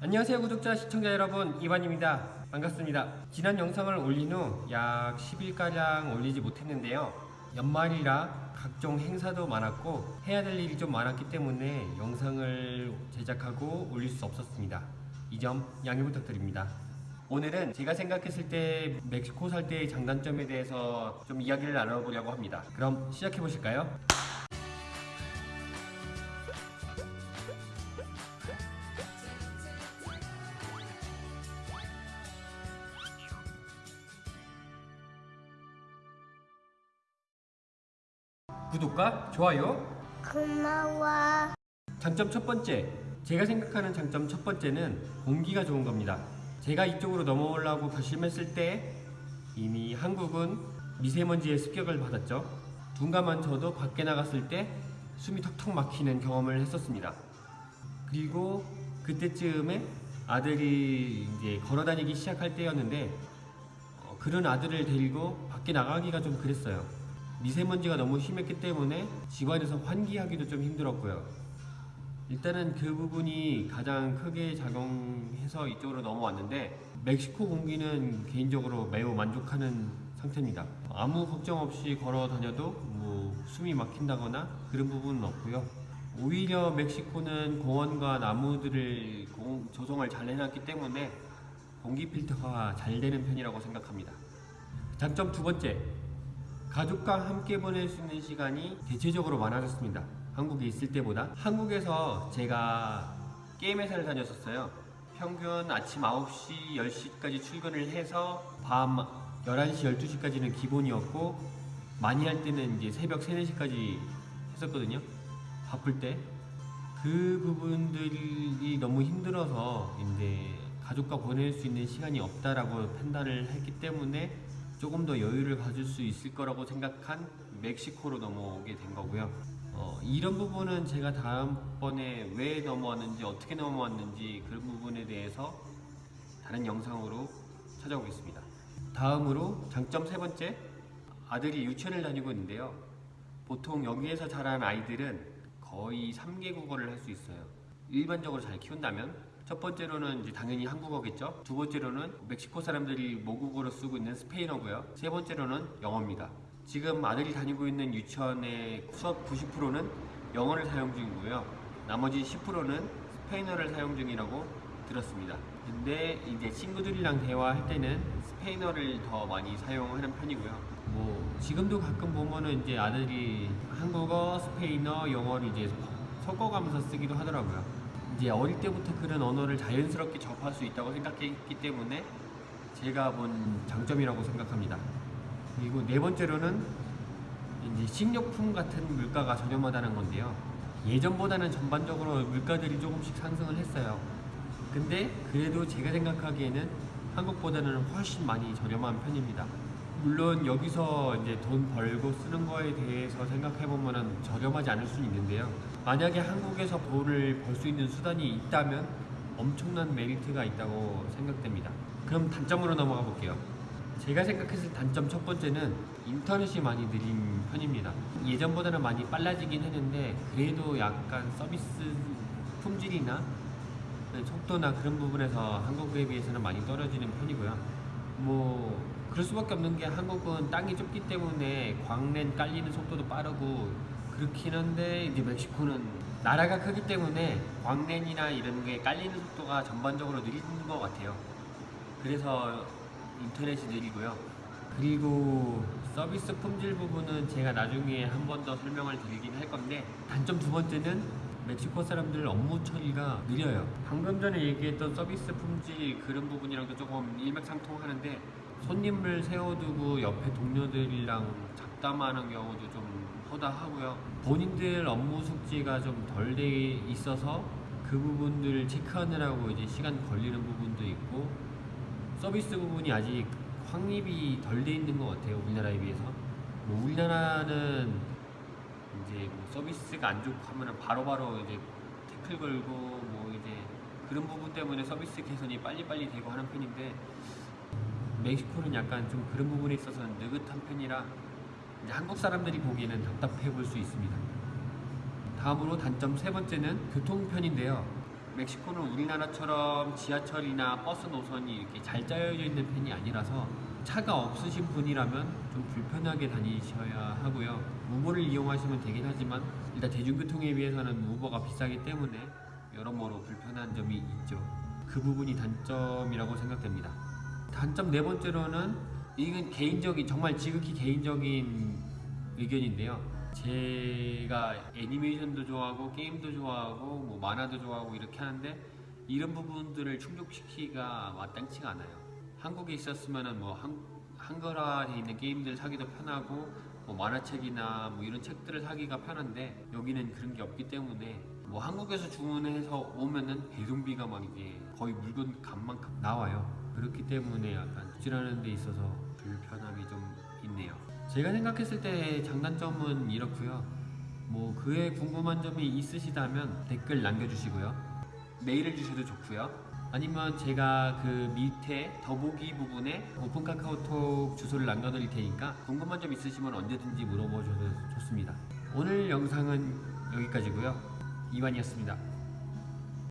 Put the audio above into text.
안녕하세요 구독자 시청자 여러분. 이반입니다. 반갑습니다. 지난 영상을 올린 후 약 10일가량 올리지 못했는데요. 연말이라 각종 행사도 많았고 해야 될 일이 좀 많았기 때문에 영상을 제작하고 올릴 수 없었습니다. 이 점 양해 부탁드립니다. 오늘은 제가 생각했을 때 멕시코 살 때의 장단점에 대해서 좀 이야기를 나눠보려고 합니다. 그럼 시작해 보실까요? 구독과 좋아요 고마워. 장점 첫 번째, 제가 생각하는 장점 첫 번째는 공기가 좋은 겁니다. 제가 이쪽으로 넘어오려고 결심했을 때 이미 한국은 미세먼지의 습격을 받았죠. 둔감한 저도 밖에 나갔을 때 숨이 턱턱 막히는 경험을 했었습니다. 그리고 그때쯤에 아들이 이제 걸어 다니기 시작할 때였는데 어, 그런 아들을 데리고 밖에 나가기가 좀 그랬어요. 미세먼지가 너무 심했기 때문에 집안에서 환기하기도 좀 힘들었고요. 일단은 그 부분이 가장 크게 작용해서 이쪽으로 넘어왔는데 멕시코 공기는 개인적으로 매우 만족하는 상태입니다. 아무 걱정 없이 걸어 다녀도 뭐 숨이 막힌다거나 그런 부분은 없고요. 오히려 멕시코는 공원과 나무들을 공- 조성을 잘 해놨기 때문에 공기 필터가 잘 되는 편이라고 생각합니다. 장점 두 번째, 가족과 함께 보낼 수 있는 시간이 대체적으로 많아졌습니다. 한국에 있을 때보다 한국에서 제가 게임 회사를 다녔었어요. 평균 아침 9시, 10시까지 출근을 해서 밤 11시, 12시까지는 기본이었고 많이 할 때는 이제 새벽 3, 4시까지 했었거든요. 바쁠 때. 그 부분들이 너무 힘들어서 이제 가족과 보낼 수 있는 시간이 없다라고 판단을 했기 때문에 조금 더 여유를 가질 수 있을 거라고 생각한 멕시코로 넘어오게 된 거고요. 어, 이런 부분은 제가 다음번에 왜 넘어왔는지 어떻게 넘어왔는지 그런 부분에 대해서 다른 영상으로 찾아오겠습니다. 다음으로 장점 세 번째 아들이 유치원을 다니고 있는데요. 보통 여기에서 자란 아이들은 거의 3개 국어를 할 수 있어요. 일반적으로 잘 키운다면 첫 번째로는 이제 당연히 한국어겠죠. 두 번째로는 멕시코 사람들이 모국어로 쓰고 있는 스페인어고요. 세 번째로는 영어입니다. 지금 아들이 다니고 있는 유치원의 수업 90%는 영어를 사용 중이고요. 나머지 10%는 스페인어를 사용 중이라고 들었습니다. 근데 이제 친구들이랑 대화할 때는 스페인어를 더 많이 사용하는 편이고요. 뭐 지금도 가끔 보면은 이제 아들이 한국어, 스페인어, 영어를 이제 섞어가면서 쓰기도 하더라고요. 이제 어릴 때부터 그런 언어를 자연스럽게 접할 수 있다고 생각했기 때문에 제가 본 장점이라고 생각합니다. 그리고 네 번째로는 이제 식료품 같은 물가가 저렴하다는 건데요. 예전보다는 전반적으로 물가들이 조금씩 상승을 했어요. 근데 그래도 제가 생각하기에는 한국보다는 훨씬 많이 저렴한 편입니다. 물론 여기서 이제 돈 벌고 쓰는 거에 대해서 생각해 보면은 저렴하지 않을 수는 있는데요. 만약에 한국에서 돈을 벌 수 있는 수단이 있다면 엄청난 메리트가 있다고 생각됩니다. 그럼 단점으로 넘어가 볼게요. 제가 생각했을 단점 첫 번째는 인터넷이 많이 느린 편입니다. 예전보다는 많이 빨라지긴 했는데 그래도 약간 서비스 품질이나 속도나 그런 부분에서 한국에 비해서는 많이 떨어지는 편이고요. 뭐 그럴 수밖에 없는 게 한국은 땅이 좁기 때문에 광랜 깔리는 속도도 빠르고 그렇긴 한데 이제 멕시코는 나라가 크기 때문에 광랜이나 이런 게 깔리는 속도가 전반적으로 느린 것 같아요. 그래서 인터넷이 느리고요. 그리고 서비스 품질 부분은 제가 나중에 한 번 더 설명을 드리긴 할 건데 단점 두 번째는 멕시코 사람들 업무 처리가 느려요. 방금 전에 얘기했던 서비스 품질 그런 부분이랑도 조금 일맥상통하는데 손님을 세워두고 옆에 동료들이랑 잡담하는 경우도 좀 허다하고요. 본인들 업무 숙지가 좀 덜 돼 있어서 그 부분들을 체크하느라고 이제 시간 걸리는 부분도 있고 서비스 부분이 아직 확립이 덜 돼 있는 것 같아요 우리나라에 비해서 뭐 우리나라는 이제 뭐 서비스가 안 좋고 하면은 바로바로 이제 태클 걸고 뭐 이제 그런 부분 때문에 서비스 개선이 빨리빨리 되고 하는 편인데 멕시코는 약간 좀 그런 부분에 있어서 느긋한 편이라 한국 사람들이 보기에는 답답해 볼 수 있습니다. 다음으로 단점 세 번째는 교통편인데요. 멕시코는 우리나라처럼 지하철이나 버스 노선이 이렇게 잘 짜여져 있는 편이 아니라서 차가 없으신 분이라면 좀 불편하게 다니셔야 하고요. 우버를 이용하시면 되긴 하지만 일단 대중교통에 비해서는 우버가 비싸기 때문에 여러모로 불편한 점이 있죠. 그 부분이 단점이라고 생각됩니다. 단점 네 번째로는 이건 개인적인 정말 지극히 개인적인 의견인데요. 제가 애니메이션도 좋아하고 게임도 좋아하고 뭐 만화도 좋아하고 이렇게 하는데 이런 부분들을 충족시키기가 마땅치가 않아요. 한국에 있었으면은 뭐 한, 한글화돼 있는 게임들 사기도 편하고 뭐 만화책이나 뭐 이런 책들을 사기가 편한데 여기는 그런 게 없기 때문에 뭐 한국에서 주문해서 오면은 배송비가 막 이제 거의 물건 값만큼 나와요. 그렇기 때문에 약간 부지런한 데 있어서 불편함이 좀. 제가 생각했을 때 장단점은 이렇고요. 뭐 그에 궁금한 점이 있으시다면 댓글 남겨주시고요. 메일을 주셔도 좋고요. 아니면 제가 그 밑에 더보기 부분에 오픈 카카오톡 주소를 남겨드릴 테니까 궁금한 점 있으시면 언제든지 물어보셔도 좋습니다. 오늘 영상은 여기까지고요. 이완이었습니다.